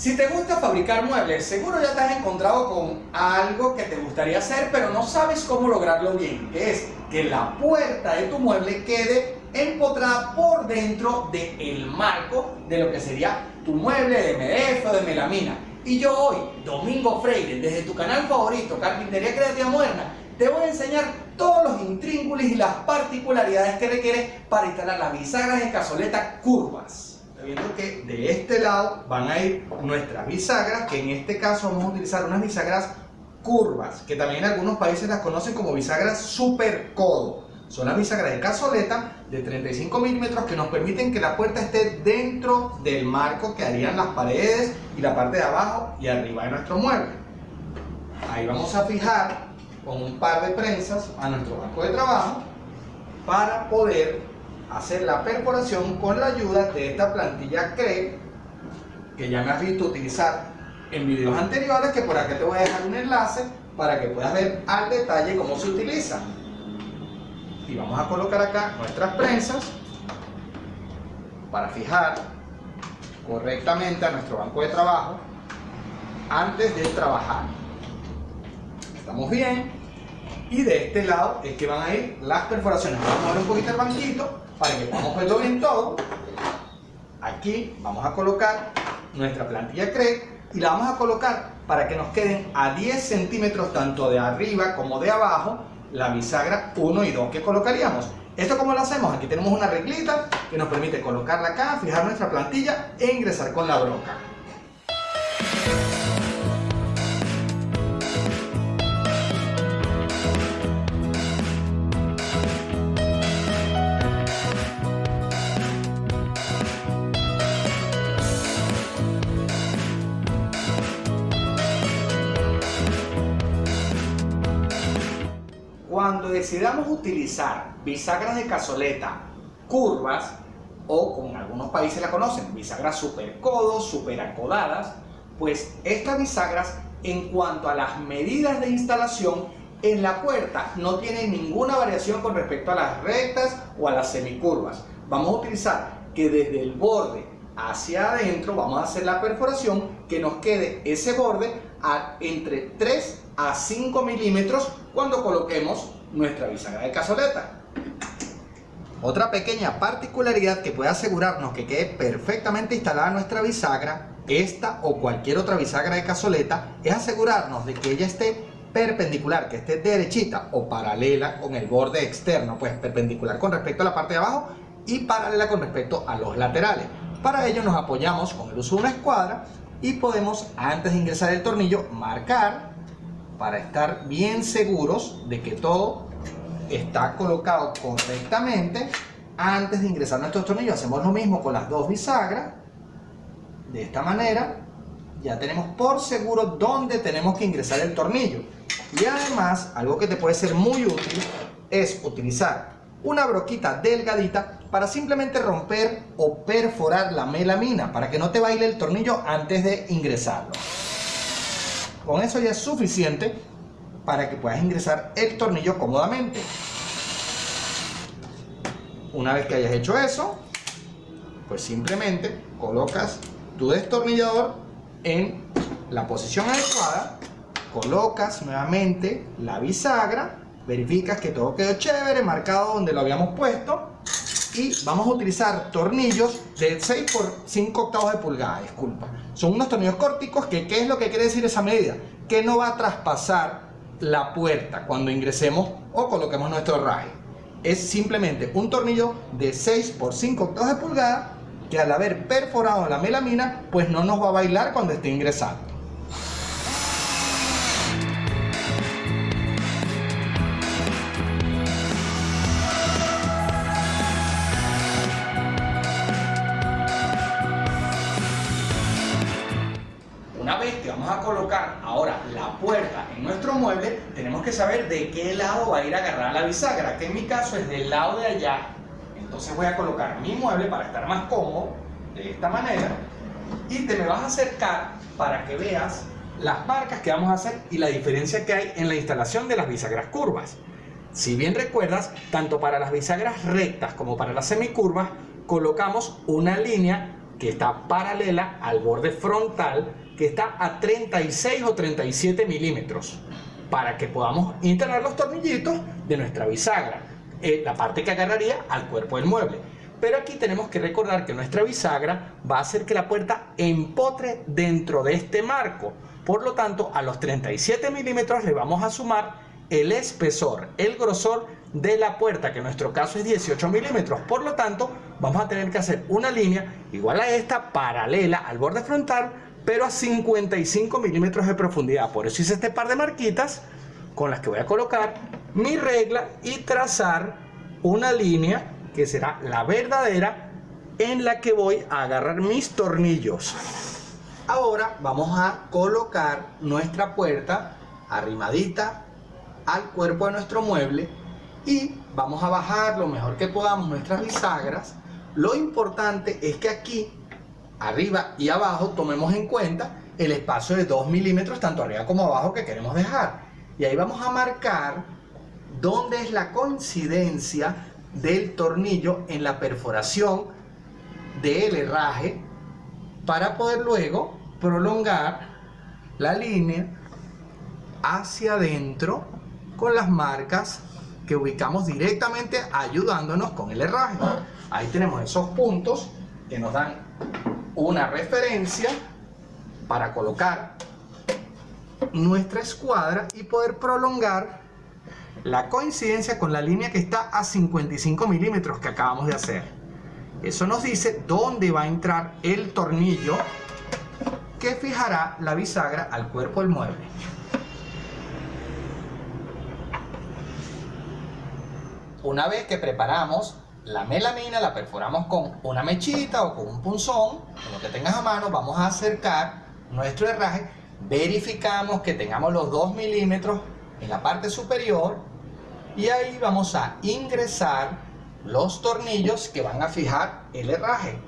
Si te gusta fabricar muebles, seguro ya te has encontrado con algo que te gustaría hacer, pero no sabes cómo lograrlo bien, que es que la puerta de tu mueble quede empotrada por dentro del marco de lo que sería tu mueble de MDF o de melamina. Y yo hoy, Domingo Freire, desde tu canal favorito, Carpintería Creativa Moderna, te voy a enseñar todos los intríngulis y las particularidades que requieres para instalar las bisagras de cazoleta curvas viendo que de este lado van a ir nuestras bisagras, que en este caso vamos a utilizar unas bisagras curvas, que también en algunos países las conocen como bisagras super codo. Son las bisagras de cazoleta de 35 milímetros que nos permiten que la puerta esté dentro del marco que harían las paredes y la parte de abajo y arriba de nuestro mueble. Ahí vamos a fijar con un par de prensas a nuestro banco de trabajo para poder hacer la perforación con la ayuda de esta plantilla CRE que ya me has visto utilizar en videos anteriores que por aquí te voy a dejar un enlace para que puedas ver al detalle cómo se utiliza. Y vamos a colocar acá nuestras prensas para fijar correctamente a nuestro banco de trabajo antes de trabajar. Estamos bien y de este lado es que van a ir las perforaciones vamos a mover un poquito el banquito para que podamos verlo bien todo, aquí vamos a colocar nuestra plantilla CRE y la vamos a colocar para que nos queden a 10 centímetros tanto de arriba como de abajo la bisagra 1 y 2 que colocaríamos. ¿Esto cómo lo hacemos? Aquí tenemos una reglita que nos permite colocarla acá, fijar nuestra plantilla e ingresar con la broca. Cuando decidamos utilizar bisagras de cazoleta curvas, o como en algunos países la conocen, bisagras super codos, super acodadas, pues estas bisagras en cuanto a las medidas de instalación en la puerta no tienen ninguna variación con respecto a las rectas o a las semicurvas. Vamos a utilizar que desde el borde hacia adentro vamos a hacer la perforación que nos quede ese borde entre 3 a 5 milímetros cuando coloquemos nuestra bisagra de cazoleta. Otra pequeña particularidad que puede asegurarnos que quede perfectamente instalada nuestra bisagra, esta o cualquier otra bisagra de cazoleta, es asegurarnos de que ella esté perpendicular, que esté derechita o paralela con el borde externo, pues perpendicular con respecto a la parte de abajo y paralela con respecto a los laterales. Para ello nos apoyamos con el uso de una escuadra y podemos antes de ingresar el tornillo marcar para estar bien seguros de que todo está colocado correctamente antes de ingresar nuestros tornillos hacemos lo mismo con las dos bisagras de esta manera ya tenemos por seguro dónde tenemos que ingresar el tornillo. Y además algo que te puede ser muy útil es utilizar una broquita delgadita para simplemente romper o perforar la melamina para que no te baile el tornillo antes de ingresarlo con eso ya es suficiente para que puedas ingresar el tornillo cómodamente. Una vez que hayas hecho eso, pues simplemente colocas tu destornillador en la posición adecuada, colocas nuevamente la bisagra, verificas que todo quedó chévere, marcado donde lo habíamos puesto y vamos a utilizar tornillos de 6 por 5 octavos de pulgada, disculpa. Son unos tornillos córticos que, ¿qué es lo que quiere decir esa medida? Que no va a traspasar la puerta cuando ingresemos o coloquemos nuestro raje. Es simplemente un tornillo de 6 por 5 octavos de pulgada que al haber perforado la melamina, pues no nos va a bailar cuando esté ingresando. A colocar ahora la puerta en nuestro mueble, tenemos que saber de qué lado va a ir a agarrar la bisagra, que en mi caso es del lado de allá. Entonces voy a colocar mi mueble para estar más cómodo, de esta manera, y te me vas a acercar para que veas las marcas que vamos a hacer y la diferencia que hay en la instalación de las bisagras curvas. Si bien recuerdas, tanto para las bisagras rectas como para las semicurvas, colocamos una línea que está paralela al borde frontal que está a 36 o 37 milímetros para que podamos instalar los tornillitos de nuestra bisagra, eh, la parte que agarraría al cuerpo del mueble. Pero aquí tenemos que recordar que nuestra bisagra va a hacer que la puerta empotre dentro de este marco. Por lo tanto, a los 37 milímetros le vamos a sumar el espesor, el grosor de la puerta, que en nuestro caso es 18 milímetros. Por lo tanto, vamos a tener que hacer una línea igual a esta, paralela al borde frontal, pero a 55 milímetros de profundidad. Por eso hice este par de marquitas con las que voy a colocar mi regla y trazar una línea que será la verdadera en la que voy a agarrar mis tornillos. Ahora vamos a colocar nuestra puerta arrimadita al cuerpo de nuestro mueble y vamos a bajar lo mejor que podamos nuestras bisagras. Lo importante es que aquí, arriba y abajo, tomemos en cuenta el espacio de 2 milímetros tanto arriba como abajo que queremos dejar. Y ahí vamos a marcar dónde es la coincidencia del tornillo en la perforación del herraje para poder luego prolongar la línea hacia adentro con las marcas que ubicamos directamente ayudándonos con el herraje. Ahí tenemos esos puntos que nos dan una referencia para colocar nuestra escuadra y poder prolongar la coincidencia con la línea que está a 55 milímetros que acabamos de hacer. Eso nos dice dónde va a entrar el tornillo que fijará la bisagra al cuerpo del mueble. Una vez que preparamos la melamina, la perforamos con una mechita o con un punzón, con lo que tengas a mano, vamos a acercar nuestro herraje, verificamos que tengamos los 2 milímetros en la parte superior y ahí vamos a ingresar los tornillos que van a fijar el herraje.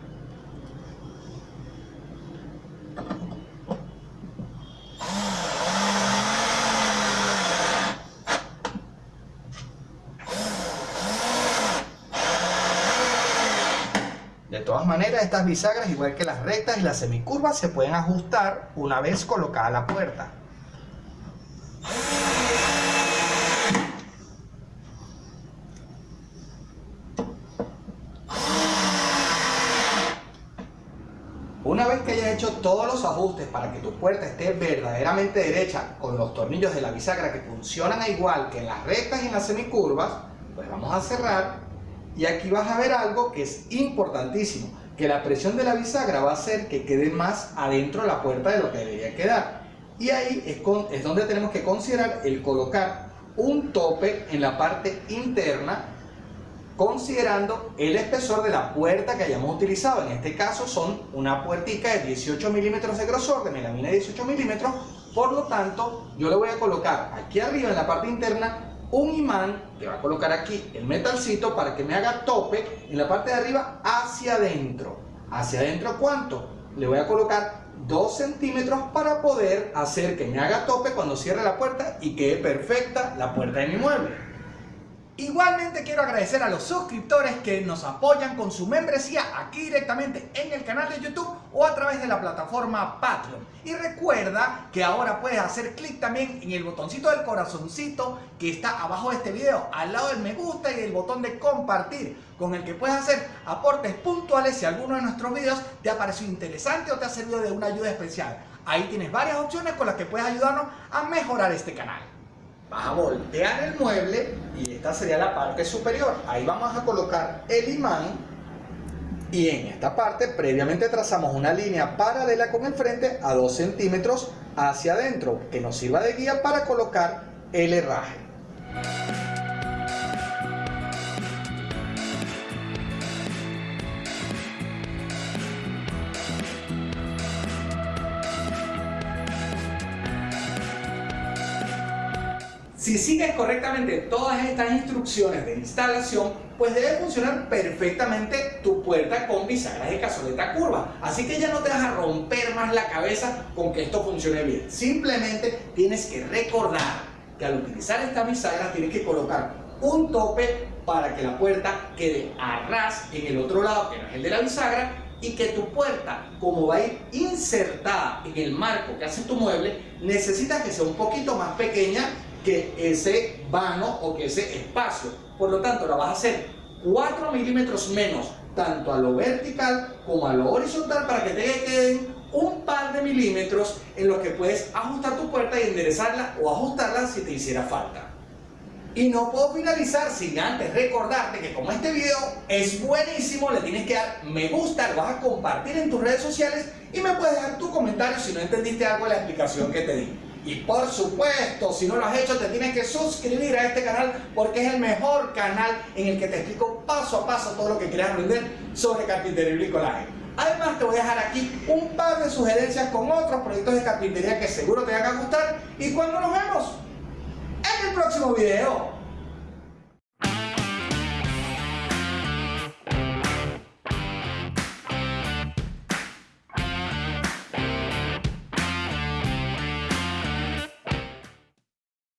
De maneras, estas bisagras, igual que las rectas y las semicurvas, se pueden ajustar una vez colocada la puerta. Una vez que hayas hecho todos los ajustes para que tu puerta esté verdaderamente derecha con los tornillos de la bisagra que funcionan igual que las rectas y en las semicurvas, pues vamos a cerrar y aquí vas a ver algo que es importantísimo, que la presión de la bisagra va a hacer que quede más adentro de la puerta de lo que debería quedar. Y ahí es, es donde tenemos que considerar el colocar un tope en la parte interna considerando el espesor de la puerta que hayamos utilizado. En este caso son una puertica de 18 milímetros de grosor, de melamina de 18 milímetros. Por lo tanto, yo le voy a colocar aquí arriba en la parte interna un imán que va a colocar aquí el metalcito para que me haga tope en la parte de arriba hacia adentro. ¿Hacia adentro cuánto? Le voy a colocar 2 centímetros para poder hacer que me haga tope cuando cierre la puerta y quede perfecta la puerta de mi mueble. Igualmente quiero agradecer a los suscriptores que nos apoyan con su membresía aquí directamente en el canal de YouTube o a través de la plataforma Patreon. Y recuerda que ahora puedes hacer clic también en el botoncito del corazoncito que está abajo de este video, al lado del me gusta y el botón de compartir, con el que puedes hacer aportes puntuales si alguno de nuestros videos te ha parecido interesante o te ha servido de una ayuda especial. Ahí tienes varias opciones con las que puedes ayudarnos a mejorar este canal vas a voltear el mueble y esta sería la parte superior. Ahí vamos a colocar el imán y en esta parte previamente trazamos una línea paralela con el frente a 2 centímetros hacia adentro que nos sirva de guía para colocar el herraje. Si sigues correctamente todas estas instrucciones de instalación, pues debe funcionar perfectamente tu puerta con bisagras de cazoleta curva. Así que ya no te vas a romper más la cabeza con que esto funcione bien. Simplemente tienes que recordar que al utilizar esta bisagra tienes que colocar un tope para que la puerta quede a ras en el otro lado, que no es el de la bisagra, y que tu puerta, como va a ir insertada en el marco que hace tu mueble, necesitas que sea un poquito más pequeña que ese vano o que ese espacio. Por lo tanto, la vas a hacer 4 milímetros menos, tanto a lo vertical como a lo horizontal, para que te queden un par de milímetros en los que puedes ajustar tu puerta y enderezarla o ajustarla si te hiciera falta. Y no puedo finalizar sin antes recordarte que como este video es buenísimo, le tienes que dar me gusta, lo vas a compartir en tus redes sociales y me puedes dejar tu comentario si no entendiste algo de la explicación que te di. Y por supuesto, si no lo has hecho, te tienes que suscribir a este canal porque es el mejor canal en el que te explico paso a paso todo lo que quieras aprender sobre carpintería y bricolaje. Además, te voy a dejar aquí un par de sugerencias con otros proyectos de carpintería que seguro te van a gustar. Y cuando nos vemos en el próximo video.